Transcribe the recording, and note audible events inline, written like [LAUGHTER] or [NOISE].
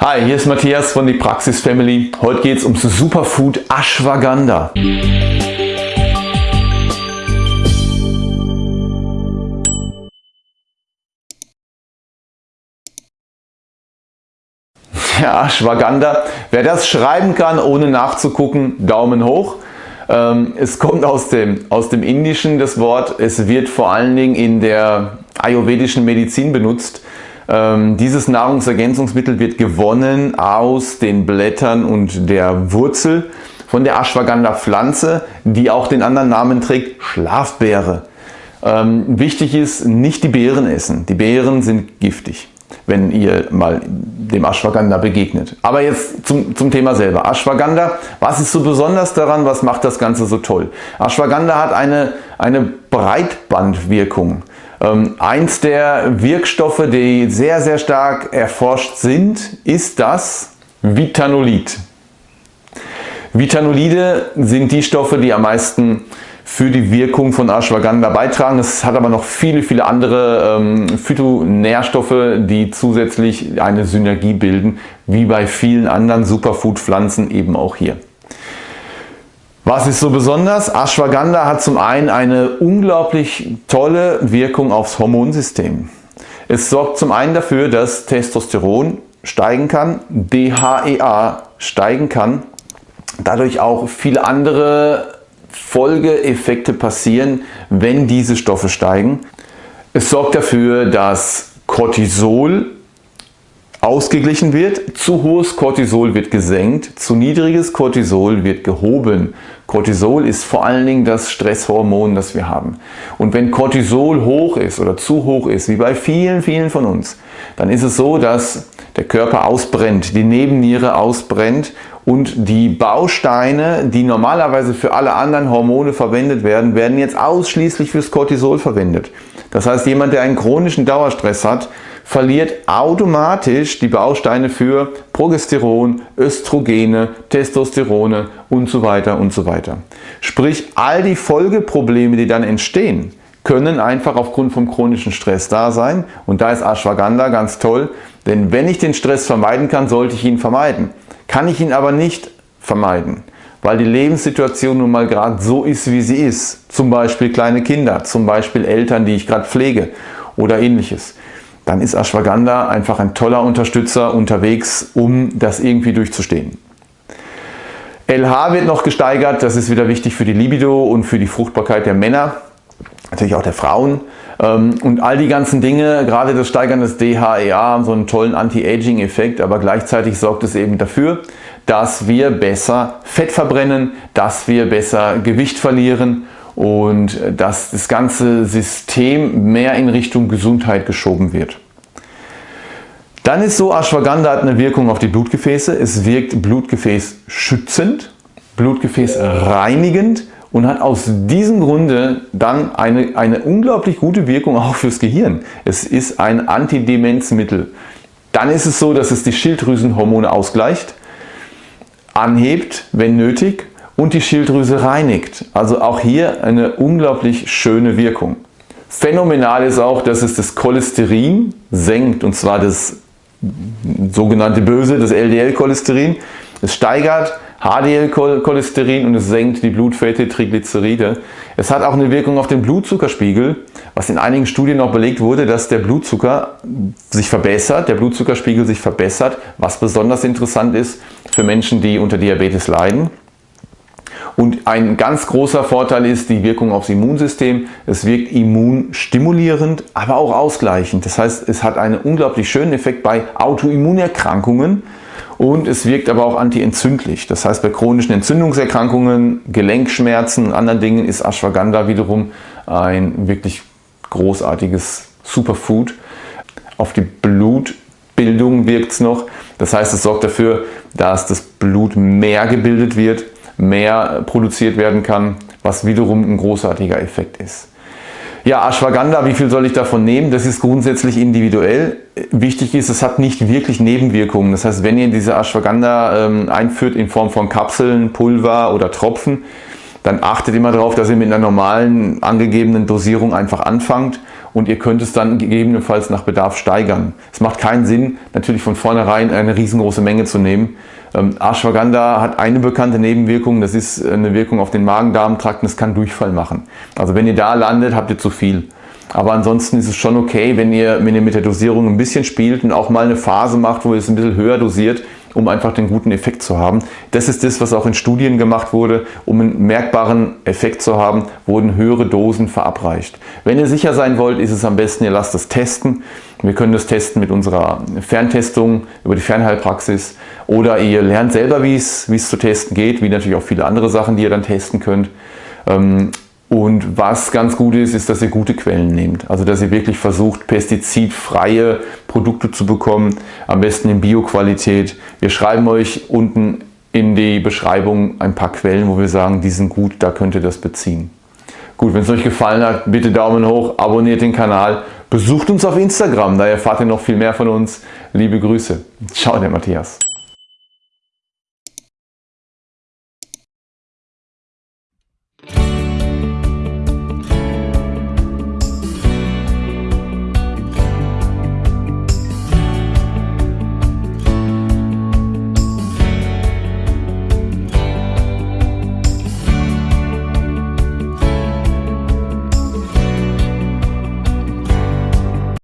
Hi, hier ist Matthias von die Praxis Family. Heute geht es ums Superfood Ashwagandha. [LAUGHS] Ja, Ashwagandha. Wer das schreiben kann, ohne nachzugucken, Daumen hoch. Ähm, es kommt aus dem, aus dem Indischen das Wort. Es wird vor allen Dingen in der ayurvedischen Medizin benutzt. Ähm, dieses Nahrungsergänzungsmittel wird gewonnen aus den Blättern und der Wurzel von der Ashwagandha Pflanze, die auch den anderen Namen trägt, Schlafbeere. Ähm, wichtig ist, nicht die Beeren essen. Die Beeren sind giftig, wenn ihr mal dem Ashwagandha begegnet. Aber jetzt zum, zum Thema selber. Ashwagandha, was ist so besonders daran? Was macht das Ganze so toll? Ashwagandha hat eine, eine Breitbandwirkung. Ähm, eins der Wirkstoffe, die sehr, sehr stark erforscht sind, ist das Vitanolid. Vitanolide sind die Stoffe, die am meisten für die Wirkung von Ashwagandha beitragen. Es hat aber noch viele, viele andere ähm, Phytonährstoffe, die zusätzlich eine Synergie bilden, wie bei vielen anderen Superfood-Pflanzen eben auch hier. Was ist so besonders? Ashwagandha hat zum einen eine unglaublich tolle Wirkung aufs Hormonsystem. Es sorgt zum einen dafür, dass Testosteron steigen kann, DHEA steigen kann, dadurch auch viele andere Folgeeffekte passieren, wenn diese Stoffe steigen. Es sorgt dafür, dass Cortisol ausgeglichen wird. Zu hohes Cortisol wird gesenkt, zu niedriges Cortisol wird gehoben. Cortisol ist vor allen Dingen das Stresshormon, das wir haben. Und wenn Cortisol hoch ist oder zu hoch ist, wie bei vielen, vielen von uns, dann ist es so, dass der Körper ausbrennt, die Nebenniere ausbrennt und die Bausteine, die normalerweise für alle anderen Hormone verwendet werden, werden jetzt ausschließlich fürs Cortisol verwendet. Das heißt, jemand, der einen chronischen Dauerstress hat, verliert automatisch die Bausteine für Progesteron, Östrogene, Testosterone und so weiter und so weiter. Sprich, all die Folgeprobleme, die dann entstehen, können einfach aufgrund vom chronischen Stress da sein und da ist Ashwagandha ganz toll, denn wenn ich den Stress vermeiden kann, sollte ich ihn vermeiden. Kann ich ihn aber nicht vermeiden, weil die Lebenssituation nun mal gerade so ist, wie sie ist. Zum Beispiel kleine Kinder, zum Beispiel Eltern, die ich gerade pflege oder ähnliches dann ist Ashwagandha einfach ein toller Unterstützer unterwegs, um das irgendwie durchzustehen. LH wird noch gesteigert, das ist wieder wichtig für die Libido und für die Fruchtbarkeit der Männer, natürlich auch der Frauen. Ähm, und all die ganzen Dinge, gerade das Steigern des DHEA, haben so einen tollen Anti-Aging-Effekt, aber gleichzeitig sorgt es eben dafür, dass wir besser Fett verbrennen, dass wir besser Gewicht verlieren und dass das ganze System mehr in Richtung Gesundheit geschoben wird. Dann ist so, Ashwagandha hat eine Wirkung auf die Blutgefäße. Es wirkt Blutgefäß schützend, Blutgefäß reinigend und hat aus diesem Grunde dann eine, eine unglaublich gute Wirkung auch fürs Gehirn. Es ist ein Antidemenzmittel. Dann ist es so, dass es die Schilddrüsenhormone ausgleicht, anhebt, wenn nötig und die Schilddrüse reinigt. Also auch hier eine unglaublich schöne Wirkung. Phänomenal ist auch, dass es das Cholesterin senkt und zwar das sogenannte Böse, das LDL-Cholesterin. Es steigert HDL-Cholesterin und es senkt die Blutfette, Triglyceride. Es hat auch eine Wirkung auf den Blutzuckerspiegel, was in einigen Studien auch belegt wurde, dass der Blutzucker sich verbessert, der Blutzuckerspiegel sich verbessert, was besonders interessant ist für Menschen, die unter Diabetes leiden. Und ein ganz großer Vorteil ist die Wirkung aufs Immunsystem. Es wirkt immunstimulierend, aber auch ausgleichend. Das heißt, es hat einen unglaublich schönen Effekt bei Autoimmunerkrankungen und es wirkt aber auch antientzündlich. Das heißt, bei chronischen Entzündungserkrankungen, Gelenkschmerzen und anderen Dingen ist Ashwagandha wiederum ein wirklich großartiges Superfood. Auf die Blutbildung wirkt es noch. Das heißt, es sorgt dafür, dass das Blut mehr gebildet wird mehr produziert werden kann, was wiederum ein großartiger Effekt ist. Ja, Ashwagandha, wie viel soll ich davon nehmen? Das ist grundsätzlich individuell. Wichtig ist, es hat nicht wirklich Nebenwirkungen. Das heißt, wenn ihr diese Ashwagandha ähm, einführt in Form von Kapseln, Pulver oder Tropfen, dann achtet immer darauf, dass ihr mit einer normalen angegebenen Dosierung einfach anfangt und ihr könnt es dann gegebenenfalls nach Bedarf steigern. Es macht keinen Sinn, natürlich von vornherein eine riesengroße Menge zu nehmen. Ähm, Ashwagandha hat eine bekannte Nebenwirkung, das ist eine Wirkung auf den Magen-Darm-Trakt und es kann Durchfall machen. Also wenn ihr da landet, habt ihr zu viel. Aber ansonsten ist es schon okay, wenn ihr, wenn ihr mit der Dosierung ein bisschen spielt und auch mal eine Phase macht, wo ihr es ein bisschen höher dosiert, um einfach den guten Effekt zu haben. Das ist das, was auch in Studien gemacht wurde. Um einen merkbaren Effekt zu haben, wurden höhere Dosen verabreicht. Wenn ihr sicher sein wollt, ist es am besten, ihr lasst es testen. Wir können das testen mit unserer Ferntestung über die Fernheilpraxis oder ihr lernt selber, wie es, zu testen geht, wie natürlich auch viele andere Sachen, die ihr dann testen könnt. Und was ganz gut ist, ist, dass ihr gute Quellen nehmt. Also dass ihr wirklich versucht, pestizidfreie Produkte zu bekommen, am besten in Bioqualität. Wir schreiben euch unten in die Beschreibung ein paar Quellen, wo wir sagen, die sind gut, da könnt ihr das beziehen. Gut, wenn es euch gefallen hat, bitte Daumen hoch, abonniert den Kanal, besucht uns auf Instagram, da erfahrt ihr noch viel mehr von uns. Liebe Grüße. Ciao, der Matthias.